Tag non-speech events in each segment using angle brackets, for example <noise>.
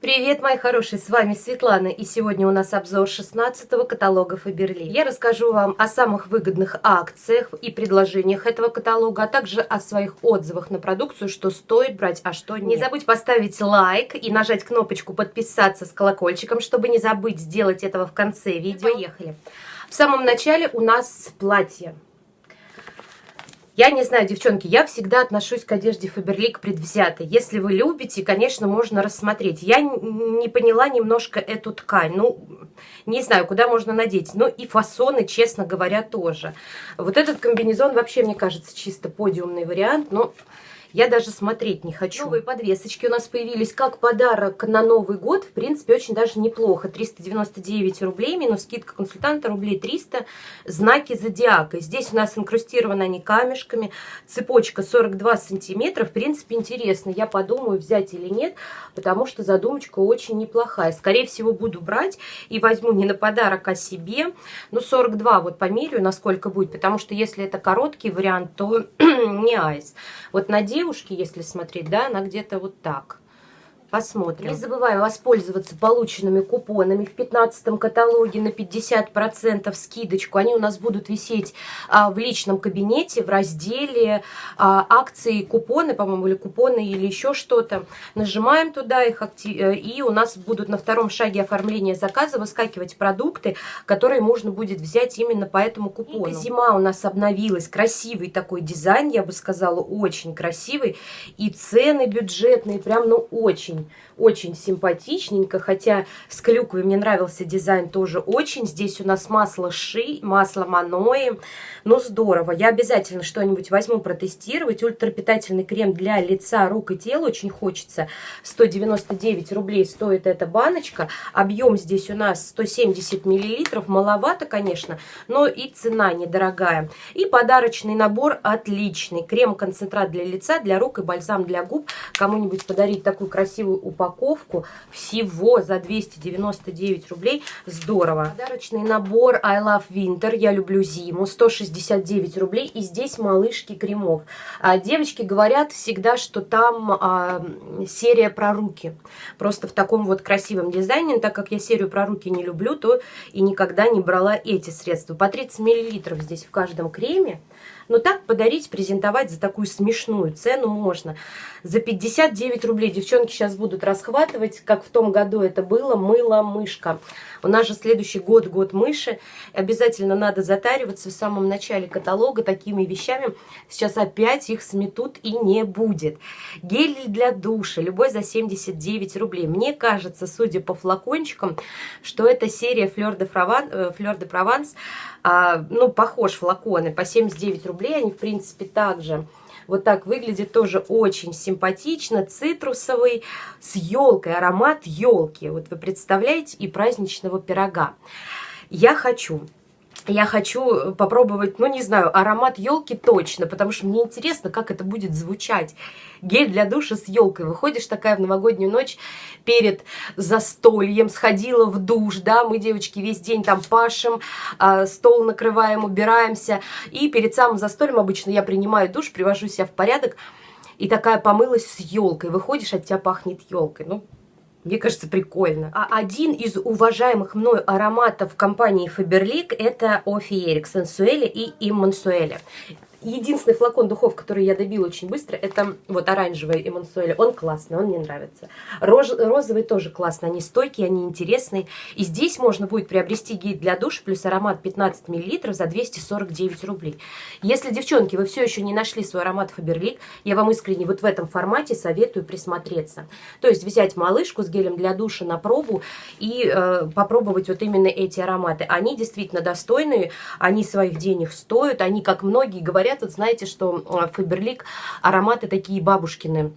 Привет, мои хорошие, с вами Светлана, и сегодня у нас обзор 16-го каталога Фаберли. Я расскажу вам о самых выгодных акциях и предложениях этого каталога, а также о своих отзывах на продукцию, что стоит брать, а что нет. Не забудь поставить лайк и нажать кнопочку подписаться с колокольчиком, чтобы не забыть сделать этого в конце видео. Поехали. В самом начале у нас платье. Я не знаю, девчонки, я всегда отношусь к одежде Фаберлик предвзято. Если вы любите, конечно, можно рассмотреть. Я не поняла немножко эту ткань. Ну, не знаю, куда можно надеть. Ну, и фасоны, честно говоря, тоже. Вот этот комбинезон вообще, мне кажется, чисто подиумный вариант. Но я даже смотреть не хочу. Новые подвесочки у нас появились как подарок на Новый год. В принципе, очень даже неплохо. 399 рублей, минус скидка консультанта рублей 300. Знаки зодиака. Здесь у нас инкрустированы они камешками. Цепочка 42 сантиметра. В принципе, интересно. Я подумаю, взять или нет, потому что задумочка очень неплохая. Скорее всего, буду брать и возьму не на подарок, а себе. Ну, 42 вот померяю, насколько будет, потому что если это короткий вариант, то <clears throat> не айс. Вот надеюсь, девушки, если смотреть, да, она где-то вот так. Посмотрим. Не забываю воспользоваться полученными купонами в 15 каталоге на 50% скидочку. Они у нас будут висеть а, в личном кабинете в разделе а, акции, купоны, по-моему, или купоны, или еще что-то. Нажимаем туда их, э, и у нас будут на втором шаге оформления заказа выскакивать продукты, которые можно будет взять именно по этому купону. И зима у нас обновилась. Красивый такой дизайн, я бы сказала, очень красивый. И цены бюджетные, прям, ну, очень очень, очень симпатичненько, хотя с клюквой мне нравился дизайн тоже очень. Здесь у нас масло ши, масло манои, ну здорово. Я обязательно что-нибудь возьму протестировать. Ультрапитательный крем для лица, рук и тела очень хочется. 199 рублей стоит эта баночка. Объем здесь у нас 170 миллилитров, маловато, конечно, но и цена недорогая. И подарочный набор отличный. Крем-концентрат для лица, для рук и бальзам для губ. Кому-нибудь подарить такую красивую красивую упаковку всего за 299 рублей. Здорово. Подарочный набор I Love Winter, я люблю зиму, 169 рублей. И здесь малышки кремов. А, девочки говорят всегда, что там а, серия про руки. Просто в таком вот красивом дизайне. Так как я серию про руки не люблю, то и никогда не брала эти средства. По 30 миллилитров здесь в каждом креме. Но так подарить, презентовать за такую смешную цену можно. За 59 рублей девчонки сейчас будут расхватывать, как в том году это было, мыло-мышка. У нас же следующий год, год мыши. Обязательно надо затариваться в самом начале каталога такими вещами. Сейчас опять их сметут и не будет. Гель для душа, любой за 79 рублей. Мне кажется, судя по флакончикам, что это серия Fleur de, Provence, э, Fleur de Provence а, ну, похож флаконы по 79 рублей. Они, в принципе, также вот так выглядит тоже очень симпатично, цитрусовый, с елкой, аромат елки. Вот вы представляете, и праздничного пирога. Я хочу я хочу попробовать, ну, не знаю, аромат елки точно, потому что мне интересно, как это будет звучать. Гель для душа с елкой. Выходишь такая в новогоднюю ночь перед застольем, сходила в душ, да, мы, девочки, весь день там пашем, э, стол накрываем, убираемся, и перед самым застольем обычно я принимаю душ, привожу себя в порядок, и такая помылась с елкой. Выходишь, от тебя пахнет елкой. Ну, мне кажется, прикольно. А один из уважаемых мною ароматов компании Faberlic это Офи Эрик Сенсуэли и Иммансуэли. Единственный флакон духов, который я добила очень быстро, это вот оранжевый Эмансуэль. Он классный, он мне нравится. Рож, розовый тоже классный, они стойкие, они интересные. И здесь можно будет приобрести гель для душа плюс аромат 15 мл за 249 рублей. Если, девчонки, вы все еще не нашли свой аромат Фаберлик, я вам искренне вот в этом формате советую присмотреться. То есть взять малышку с гелем для душа на пробу и э, попробовать вот именно эти ароматы. Они действительно достойные, они своих денег стоят, они, как многие говорят, говорят, вот знаете, что Фаберлик ароматы такие бабушкины,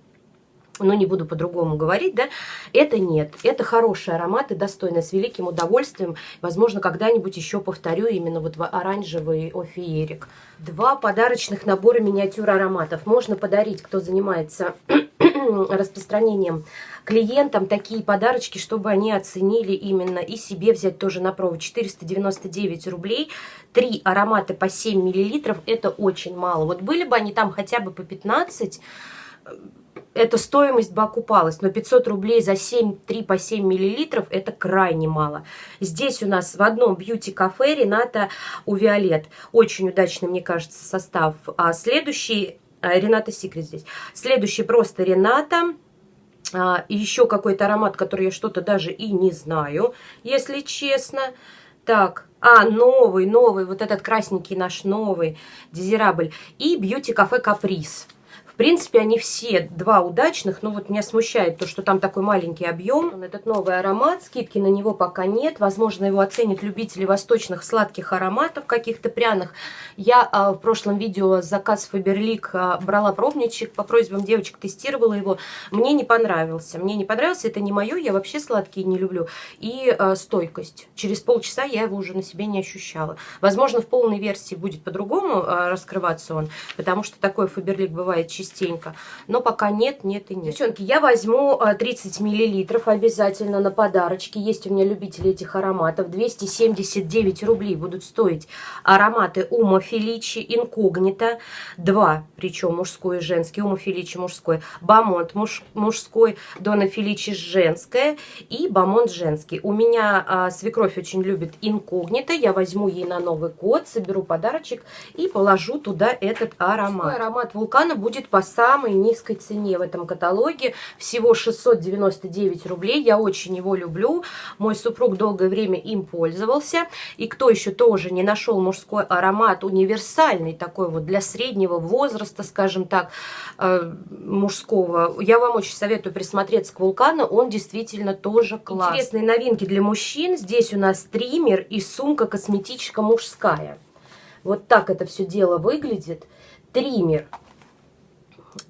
ну, не буду по-другому говорить, да, это нет. Это хорошие ароматы, достойные, с великим удовольствием. Возможно, когда-нибудь еще повторю именно вот оранжевый офиерик. Два подарочных набора миниатюр ароматов. Можно подарить, кто занимается <clears throat> распространением клиентам такие подарочки, чтобы они оценили именно и себе взять тоже на пробу. 499 рублей, три аромата по 7 миллилитров, это очень мало. Вот были бы они там хотя бы по 15, эта стоимость бы окупалась, но 500 рублей за 7, 3 по 7 миллилитров это крайне мало. Здесь у нас в одном бьюти-кафе Рената у Виолет. Очень удачный, мне кажется, состав. А следующий, а, Рената Секрет здесь. Следующий просто Рената. А, еще какой-то аромат, который я что-то даже и не знаю, если честно. Так, а, новый, новый, вот этот красненький наш новый дезирабль. И бьюти-кафе Каприз принципе, они все два удачных, но вот меня смущает то, что там такой маленький объем. Этот новый аромат, скидки на него пока нет. Возможно, его оценят любители восточных сладких ароматов, каких-то пряных. Я а, в прошлом видео заказ Фаберлик а, брала пробничек, по просьбам девочек тестировала его. Мне не понравился. Мне не понравился, это не мое, я вообще сладкие не люблю. И а, стойкость. Через полчаса я его уже на себе не ощущала. Возможно, в полной версии будет по-другому а, раскрываться он, потому что такой Фаберлик бывает частично частенько. Но пока нет, нет и нет. Девчонки, я возьму 30 а, миллилитров обязательно на подарочки. Есть у меня любители этих ароматов. 279 рублей будут стоить ароматы Ума Феличи, Инкогнито. Два, причем мужской и женский. Ума Феличи мужской. Бамонт муж, мужской. Дона Феличи женская. И Бамонт женский. У меня а, свекровь очень любит Инкогнито. Я возьму ей на Новый год, соберу подарочек и положу туда этот аромат. Мужской аромат вулкана будет по самой низкой цене в этом каталоге. Всего 699 рублей. Я очень его люблю. Мой супруг долгое время им пользовался. И кто еще тоже не нашел мужской аромат, универсальный такой вот для среднего возраста, скажем так, э, мужского, я вам очень советую присмотреться к вулкану. Он действительно тоже классный. Интересные новинки для мужчин. Здесь у нас триммер и сумка косметическая мужская. Вот так это все дело выглядит. Триммер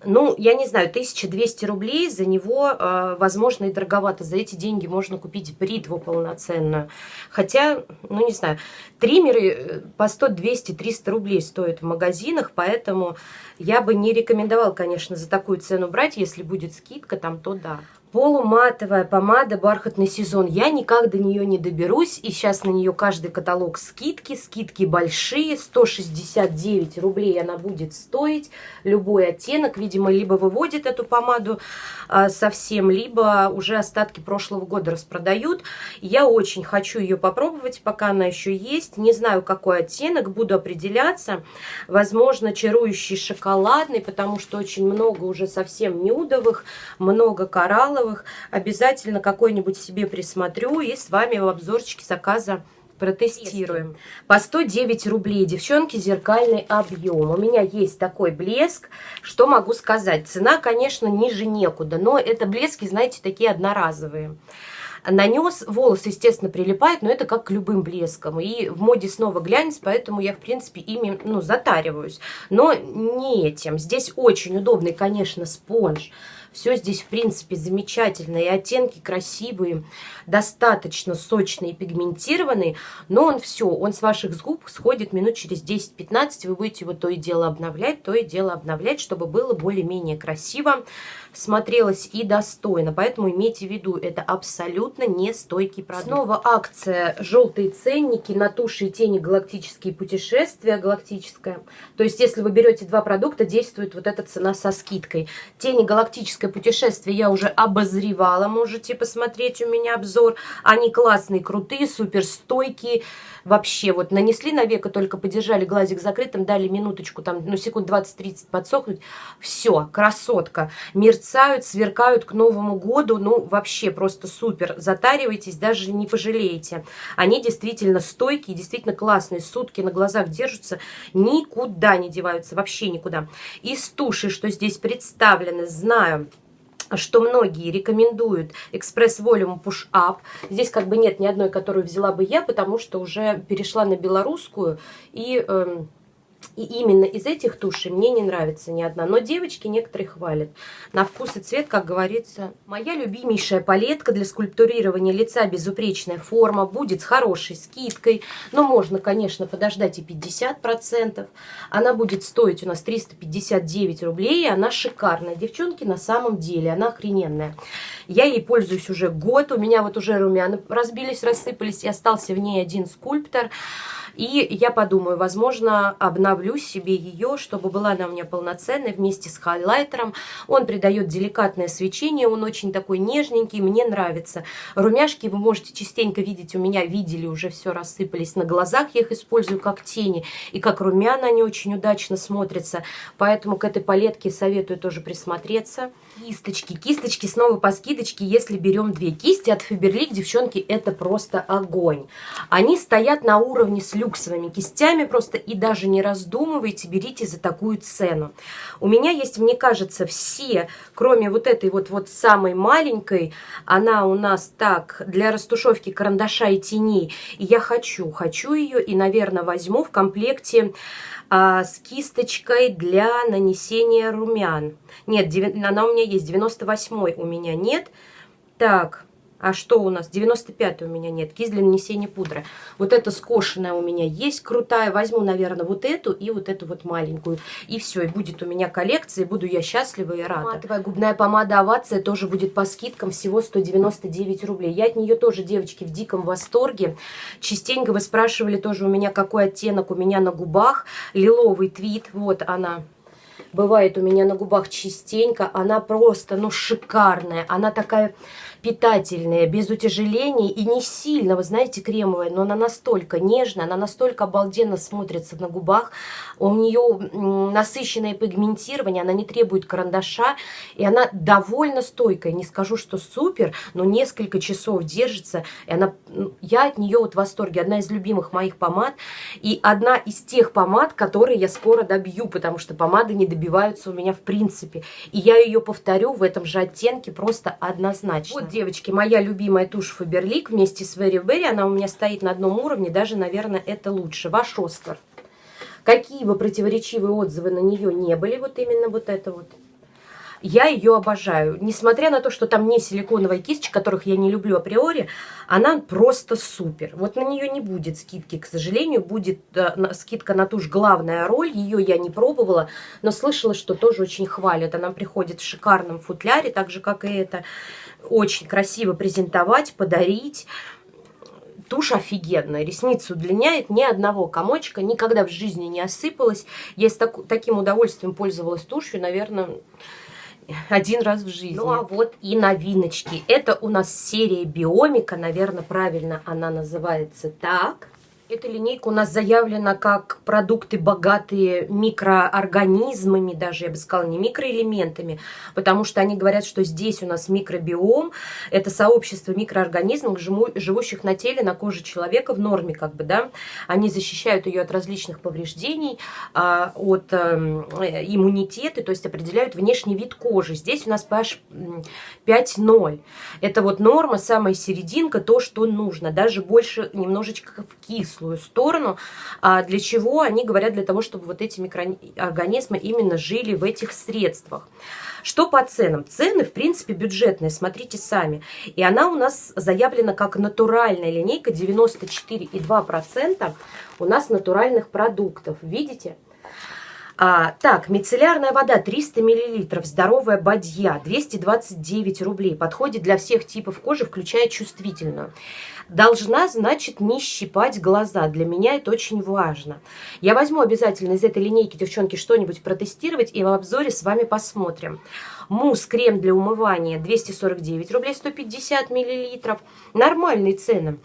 ну, я не знаю, 1200 рублей за него, э, возможно, и дороговато. За эти деньги можно купить бритву полноценную. Хотя, ну, не знаю, триммеры э, по 100, 200, 300 рублей стоят в магазинах, поэтому я бы не рекомендовала, конечно, за такую цену брать. Если будет скидка там, то да. Полуматовая помада «Бархатный сезон». Я никак до нее не доберусь. И сейчас на нее каждый каталог скидки. Скидки большие. 169 рублей она будет стоить. Любой оттенок. Видимо, либо выводит эту помаду а, совсем, либо уже остатки прошлого года распродают. Я очень хочу ее попробовать, пока она еще есть. Не знаю, какой оттенок. Буду определяться. Возможно, чарующий шоколадный, потому что очень много уже совсем нюдовых. Много кораллов коралловых. Обязательно какой-нибудь себе присмотрю и с вами в обзорчике заказа протестируем. По 109 рублей, девчонки, зеркальный объем. У меня есть такой блеск. Что могу сказать? Цена, конечно, ниже некуда, но это блески, знаете, такие одноразовые. Нанес, волосы, естественно, прилипают, но это как к любым блескам. И в моде снова глянец, поэтому я, в принципе, ими, ну, затариваюсь. Но не этим. Здесь очень удобный, конечно, спонж все здесь, в принципе, замечательно. И оттенки красивые, достаточно сочные пигментированные. Но он все, он с ваших губ сходит минут через 10-15. Вы будете его то и дело обновлять, то и дело обновлять, чтобы было более-менее красиво смотрелось и достойно. Поэтому имейте в виду, это абсолютно не стойкий продукт. Снова акция «Желтые ценники» на туши и тени «Галактические путешествия». Галактическая. То есть, если вы берете два продукта, действует вот эта цена со скидкой. Тени «Галактическое путешествие» я уже обозревала. Можете посмотреть у меня обзор. Они классные, крутые, супер стойкие. Вообще, вот нанесли на веко, только подержали глазик закрытым, дали минуточку, там, ну, секунд 20-30 подсохнуть. Все, красотка. Мир мерцают, сверкают к Новому году. Ну, вообще просто супер. Затаривайтесь, даже не пожалеете. Они действительно стойкие, действительно классные. Сутки на глазах держатся, никуда не деваются, вообще никуда. Из туши, что здесь представлены, знаю что многие рекомендуют экспресс Volume Push Up. Здесь как бы нет ни одной, которую взяла бы я, потому что уже перешла на белорусскую и... Эм, и именно из этих тушей мне не нравится ни одна. Но девочки некоторые хвалят. На вкус и цвет, как говорится. Моя любимейшая палетка для скульптурирования лица безупречная форма. Будет с хорошей скидкой. Но можно, конечно, подождать и 50%. Она будет стоить у нас 359 рублей. И она шикарная. Девчонки, на самом деле, она охрененная. Я ей пользуюсь уже год. У меня вот уже румяна разбились, рассыпались. И остался в ней один скульптор. И я подумаю, возможно, обновлю обновлю себе ее, чтобы была она у меня полноценная вместе с хайлайтером. Он придает деликатное свечение, он очень такой нежненький, мне нравится. Румяшки вы можете частенько видеть, у меня видели, уже все рассыпались на глазах, я их использую как тени. И как румяна они очень удачно смотрятся, поэтому к этой палетке советую тоже присмотреться. Кисточки. Кисточки снова по скидочке, если берем две кисти от Faberlic, девчонки, это просто огонь. Они стоят на уровне с люксовыми кистями просто и даже не раздумывайте, берите за такую цену. У меня есть, мне кажется, все, кроме вот этой вот, вот самой маленькой, она у нас так, для растушевки карандаша и теней. И я хочу, хочу ее и, наверное, возьму в комплекте а, с кисточкой для нанесения румян. Нет, она у меня есть, 98 у меня нет. Так, а что у нас? 95 у меня нет. Кисть для нанесения пудры. Вот эта скошенная у меня есть, крутая. Возьму, наверное, вот эту и вот эту вот маленькую. И все, и будет у меня коллекция, и буду я счастлива и рада. Матовая губная помада Овация тоже будет по скидкам всего 199 рублей. Я от нее тоже, девочки, в диком восторге. Частенько вы спрашивали тоже у меня, какой оттенок у меня на губах. Лиловый твит, вот она бывает у меня на губах частенько. Она просто, ну, шикарная. Она такая питательная, без утяжелений и не сильно, вы знаете, кремовая, но она настолько нежная, она настолько обалденно смотрится на губах, у нее насыщенное пигментирование, она не требует карандаша, и она довольно стойкая, не скажу, что супер, но несколько часов держится, и она, я от нее вот в восторге, одна из любимых моих помад, и одна из тех помад, которые я скоро добью, потому что помады не добиваются у меня в принципе, и я ее повторю в этом же оттенке просто однозначно. Вот девочки, моя любимая тушь Faberlic вместе с Very Berry. Она у меня стоит на одном уровне, даже, наверное, это лучше. Ваш Оскар. Какие бы противоречивые отзывы на нее не были, вот именно вот это вот. Я ее обожаю. Несмотря на то, что там не силиконовая кисточка, которых я не люблю априори, она просто супер. Вот на нее не будет скидки, к сожалению. Будет э, скидка на тушь главная роль. Ее я не пробовала, но слышала, что тоже очень хвалят. Она приходит в шикарном футляре, так же, как и это очень красиво презентовать, подарить. Тушь офигенная, ресницы удлиняет, ни одного комочка, никогда в жизни не осыпалась. Я с так, таким удовольствием пользовалась тушью, наверное, один раз в жизни. Ну а вот и новиночки. Это у нас серия Биомика, наверное, правильно она называется так. Эта линейка у нас заявлена как продукты, богатые микроорганизмами, даже, я бы сказала, не микроэлементами, потому что они говорят, что здесь у нас микробиом, это сообщество микроорганизмов, живущих на теле, на коже человека в норме, как бы, да, они защищают ее от различных повреждений, а, от эм, иммунитета, то есть определяют внешний вид кожи. Здесь у нас pH 5.0. Это вот норма, самая серединка, то, что нужно, даже больше немножечко в кислую светлую сторону. А для чего? Они говорят для того, чтобы вот эти микроорганизмы именно жили в этих средствах. Что по ценам? Цены, в принципе, бюджетные, смотрите сами. И она у нас заявлена как натуральная линейка, 94,2% у нас натуральных продуктов. Видите? А, так, мицеллярная вода 300 мл, здоровая бадья 229 рублей. Подходит для всех типов кожи, включая чувствительную. Должна, значит, не щипать глаза. Для меня это очень важно. Я возьму обязательно из этой линейки, девчонки, что-нибудь протестировать и в обзоре с вами посмотрим. Мусс, крем для умывания 249 рублей 150 миллилитров. Нормальные цены.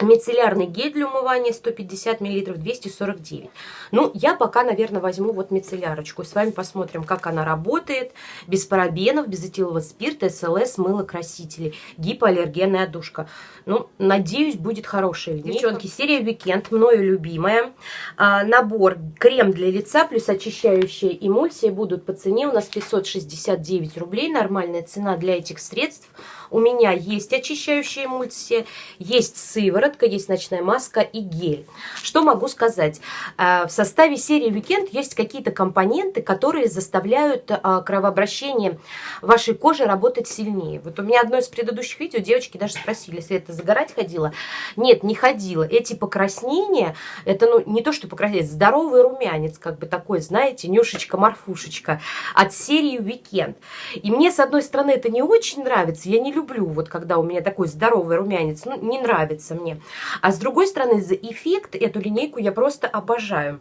Мицеллярный гель для умывания 150 мл 249. Ну, я пока, наверное, возьму вот мицеллярочку. С вами посмотрим, как она работает. Без парабенов, без этилового спирта, СЛС, мыло, красители. Гипоаллергенная одушка. Ну, надеюсь, будет хорошая линейка. Девчонки, серия Weekend, мною любимая. А, набор крем для лица плюс очищающая эмульсия будут по цене у нас 569 рублей. Нормальная цена для этих средств – у меня есть очищающая эмульсия, есть сыворотка, есть ночная маска и гель. Что могу сказать? Э, в составе серии Weekend есть какие-то компоненты, которые заставляют э, кровообращение вашей кожи работать сильнее. Вот у меня одно из предыдущих видео девочки даже спросили, Света, загорать ходила? Нет, не ходила. Эти покраснения, это ну не то, что покраснение, здоровый румянец, как бы такой, знаете, нюшечка-морфушечка от серии Weekend. И мне, с одной стороны, это не очень нравится, я не люблю, вот когда у меня такой здоровый румянец, ну, не нравится мне. А с другой стороны, за эффект эту линейку я просто обожаю.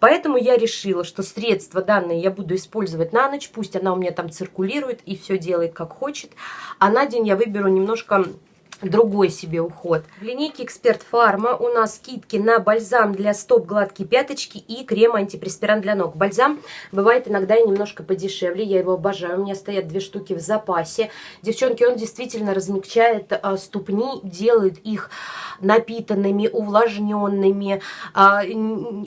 Поэтому я решила, что средства данные я буду использовать на ночь, пусть она у меня там циркулирует и все делает как хочет, а на день я выберу немножко другой себе уход. В линейке Эксперт Фарма у нас скидки на бальзам для стоп гладкие пяточки и крем антипреспирант для ног. Бальзам бывает иногда и немножко подешевле, я его обожаю, у меня стоят две штуки в запасе. Девчонки, он действительно размягчает а, ступни, делает их напитанными, увлажненными. А,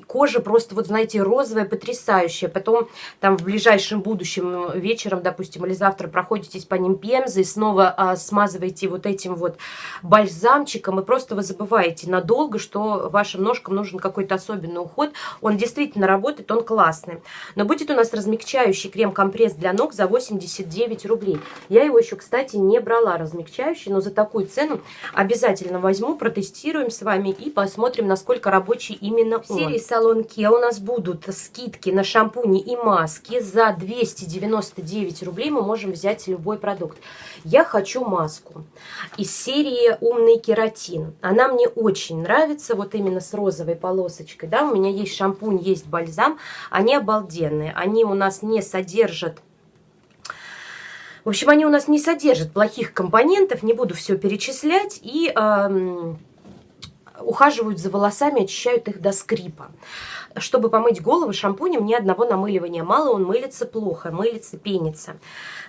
кожа просто, вот знаете, розовая, потрясающая. Потом там в ближайшем будущем вечером, допустим, или завтра проходитесь по ним пемзой, снова а, смазываете вот этим вот бальзамчиком, и просто вы забываете надолго, что вашим ножкам нужен какой-то особенный уход. Он действительно работает, он классный. Но будет у нас размягчающий крем-компресс для ног за 89 рублей. Я его еще, кстати, не брала размягчающий, но за такую цену обязательно возьму, протестируем с вами и посмотрим, насколько рабочий именно он. В серии Салон Kia у нас будут скидки на шампуни и маски. За 299 рублей мы можем взять любой продукт. Я хочу маску из серии «Умный кератин». Она мне очень нравится, вот именно с розовой полосочкой. Да, у меня есть шампунь, есть бальзам. Они обалденные. Они у нас не содержат в общем, они у нас не содержат плохих компонентов, не буду все перечислять, и э, ухаживают за волосами, очищают их до скрипа. Чтобы помыть голову шампунем, ни одного намыливания мало, он мылится плохо, мылится, пенится.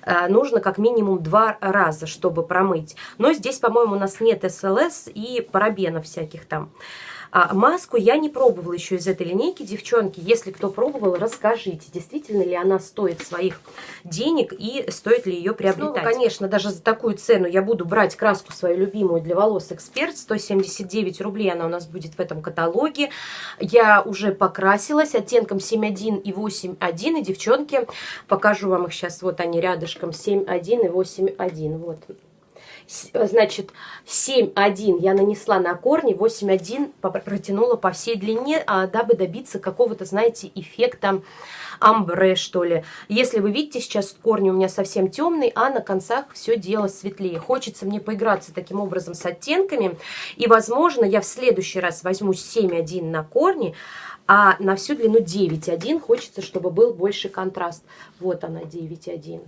Э, нужно как минимум два раза, чтобы промыть. Но здесь, по-моему, у нас нет СЛС и парабенов всяких там. А маску я не пробовала еще из этой линейки, девчонки. Если кто пробовал, расскажите, действительно ли она стоит своих денег и стоит ли ее приобретать. Снова, конечно, даже за такую цену я буду брать краску свою любимую для волос Эксперт. 179 рублей она у нас будет в этом каталоге. Я уже покрасилась оттенком 7.1 и 8.1. И, девчонки, покажу вам их сейчас. Вот они рядышком 7.1 и 8.1. Вот значит, 7,1 я нанесла на корни, 8,1 протянула по всей длине, а, дабы добиться какого-то, знаете, эффекта амбре, что ли. Если вы видите, сейчас корни у меня совсем темные, а на концах все дело светлее. Хочется мне поиграться таким образом с оттенками, и, возможно, я в следующий раз возьму 7,1 на корни, а на всю длину 9,1 хочется, чтобы был больше контраст. Вот она, 9,1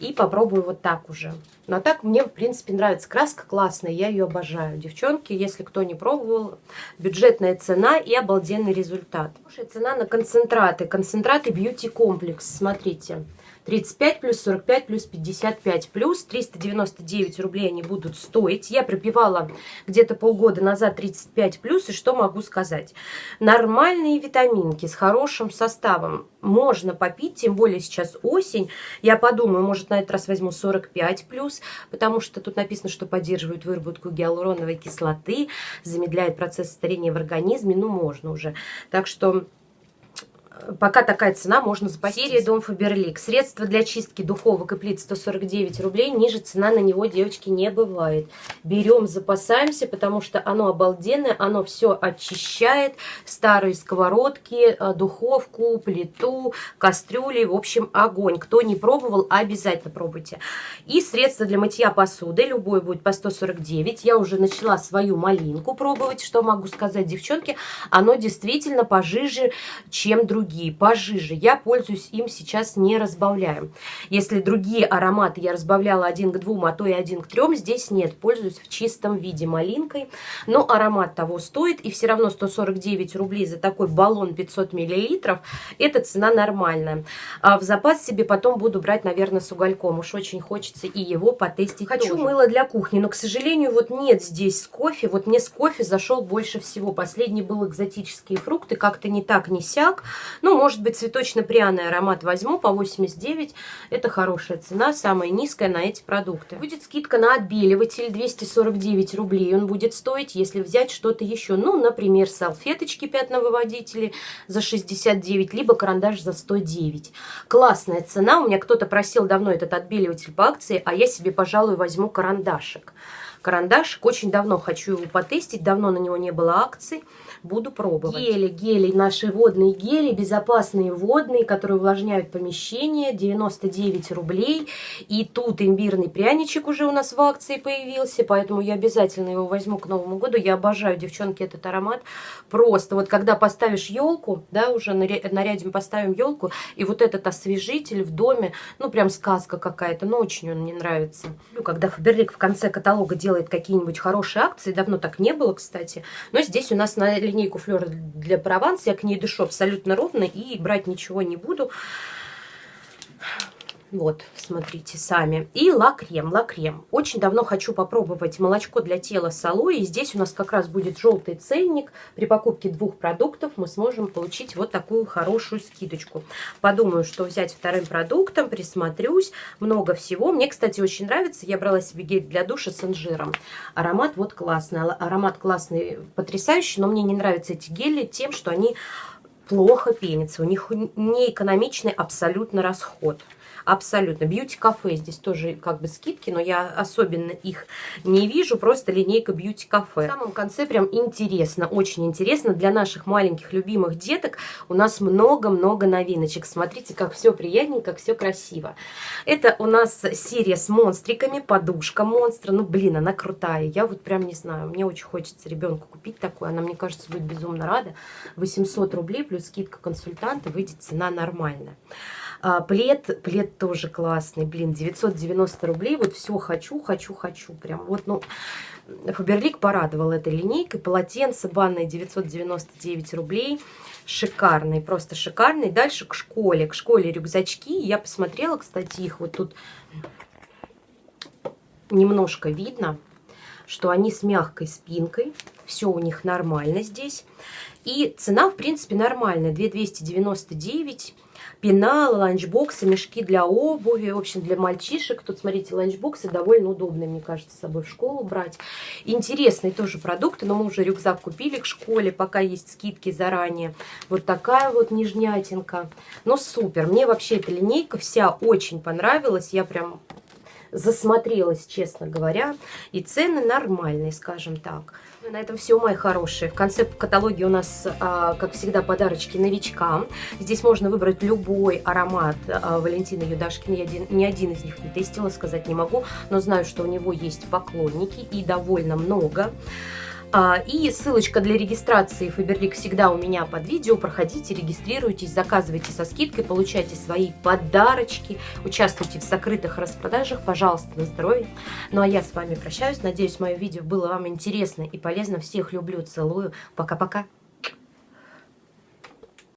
и попробую вот так уже. Но так мне, в принципе, нравится. Краска классная, я ее обожаю. Девчонки, если кто не пробовал, бюджетная цена и обалденный результат. Хорошая цена на концентраты. Концентраты Beauty Complex, смотрите. 35 плюс 45 плюс 55 плюс 399 рублей они будут стоить. Я пропивала где-то полгода назад 35 плюс, и что могу сказать? Нормальные витаминки с хорошим составом можно попить, тем более сейчас осень. Я подумаю, может на этот раз возьму 45 плюс, потому что тут написано, что поддерживает выработку гиалуроновой кислоты, замедляет процесс старения в организме, ну можно уже. Так что пока такая цена, можно запастись. Серия Дом Фаберлик. Средства для чистки духовок и плит 149 рублей. Ниже цена на него, девочки, не бывает. Берем, запасаемся, потому что оно обалденное. Оно все очищает. Старые сковородки, э, духовку, плиту, кастрюли. В общем, огонь. Кто не пробовал, обязательно пробуйте. И средства для мытья посуды. Любой будет по 149. Я уже начала свою малинку пробовать. Что могу сказать, девчонки? Оно действительно пожиже, чем другие другие, пожиже. Я пользуюсь им сейчас не разбавляем. Если другие ароматы я разбавляла один к двум, а то и один к трем, здесь нет. Пользуюсь в чистом виде малинкой. Но аромат того стоит. И все равно 149 рублей за такой баллон 500 миллилитров. Это цена нормальная. А в запас себе потом буду брать, наверное, с угольком. Уж очень хочется и его потестить Хочу тоже. мыло для кухни, но, к сожалению, вот нет здесь с кофе. Вот мне с кофе зашел больше всего. Последний был экзотические фрукты. Как-то не так, не сяк. Ну, может быть, цветочно-пряный аромат возьму по 89. Это хорошая цена, самая низкая на эти продукты. Будет скидка на отбеливатель 249 рублей. Он будет стоить, если взять что-то еще. Ну, например, салфеточки пятновыводители за 69, либо карандаш за 109. Классная цена. У меня кто-то просил давно этот отбеливатель по акции, а я себе, пожалуй, возьму карандашик карандашик. Очень давно хочу его потестить, давно на него не было акций. Буду пробовать. Гели, гели, наши водные гели, безопасные водные, которые увлажняют помещение, 99 рублей. И тут имбирный пряничек уже у нас в акции появился, поэтому я обязательно его возьму к Новому году. Я обожаю, девчонки, этот аромат. Просто вот когда поставишь елку, да, уже нарядим, поставим елку, и вот этот освежитель в доме, ну, прям сказка какая-то, но очень он мне нравится. Ну, когда Фаберлик в конце каталога делает какие-нибудь хорошие акции, давно так не было, кстати, но здесь у нас на линейку Флёр для Прованс, я к ней дышу абсолютно ровно и брать ничего не буду. Вот, смотрите сами. И ла-крем, ла-крем. Очень давно хочу попробовать молочко для тела с алоэ. Здесь у нас как раз будет желтый ценник. При покупке двух продуктов мы сможем получить вот такую хорошую скидочку. Подумаю, что взять вторым продуктом, присмотрюсь. Много всего. Мне, кстати, очень нравится. Я брала себе гель для душа с инжиром. Аромат вот классный. Аромат классный, потрясающий. Но мне не нравятся эти гели тем, что они плохо пенятся. У них не экономичный абсолютно расход. Абсолютно. Бьюти-кафе здесь тоже как бы скидки, но я особенно их не вижу. Просто линейка бьюти-кафе. В самом конце прям интересно, очень интересно. Для наших маленьких любимых деток у нас много-много новиночек. Смотрите, как все приятненько, как все красиво. Это у нас серия с монстриками, подушка монстра. Ну, блин, она крутая. Я вот прям не знаю, мне очень хочется ребенку купить такую. Она, мне кажется, будет безумно рада. 800 рублей плюс скидка консультанта выйдет цена нормальная. А, плед, плед тоже классный, блин, 990 рублей. Вот все хочу, хочу, хочу. Прям вот, ну, Фаберлик порадовал этой линейкой. Полотенце банное 999 рублей. Шикарный, просто шикарный. Дальше к школе. К школе рюкзачки. Я посмотрела, кстати, их вот тут немножко видно, что они с мягкой спинкой. Все у них нормально здесь. И цена, в принципе, нормальная. 2299 пенал, ланчбоксы, мешки для обуви, в общем, для мальчишек. Тут, смотрите, ланчбоксы довольно удобные, мне кажется, с собой в школу брать. Интересные тоже продукты, но мы уже рюкзак купили к школе, пока есть скидки заранее. Вот такая вот нижнятинка. Ну, супер. Мне вообще эта линейка вся очень понравилась. Я прям засмотрелась, честно говоря. И цены нормальные, скажем так. На этом все, мои хорошие. В конце каталоги у нас, а, как всегда, подарочки новичкам. Здесь можно выбрать любой аромат а, Валентины Юдашкина. Я один, ни один из них не тестила, сказать не могу, но знаю, что у него есть поклонники и довольно много. А, и ссылочка для регистрации Фаберлик всегда у меня под видео. Проходите, регистрируйтесь, заказывайте со скидкой, получайте свои подарочки, участвуйте в закрытых распродажах. Пожалуйста, на здоровье. Ну а я с вами прощаюсь. Надеюсь, мое видео было вам интересно и полезно. Всех люблю, целую. Пока-пока.